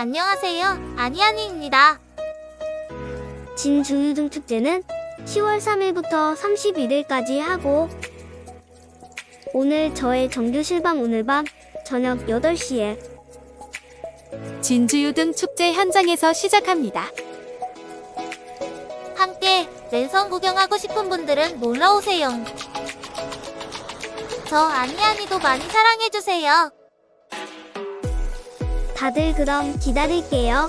안녕하세요. 아니아니입니다. 진주유등 축제는 10월 3일부터 31일까지 하고 오늘 저의 정규 실방 오늘 밤 저녁 8시에 진주유등 축제 현장에서 시작합니다. 함께 랜선 구경하고 싶은 분들은 놀러오세요. 저 아니아니도 많이 사랑해주세요. 다들 그럼 기다릴게요.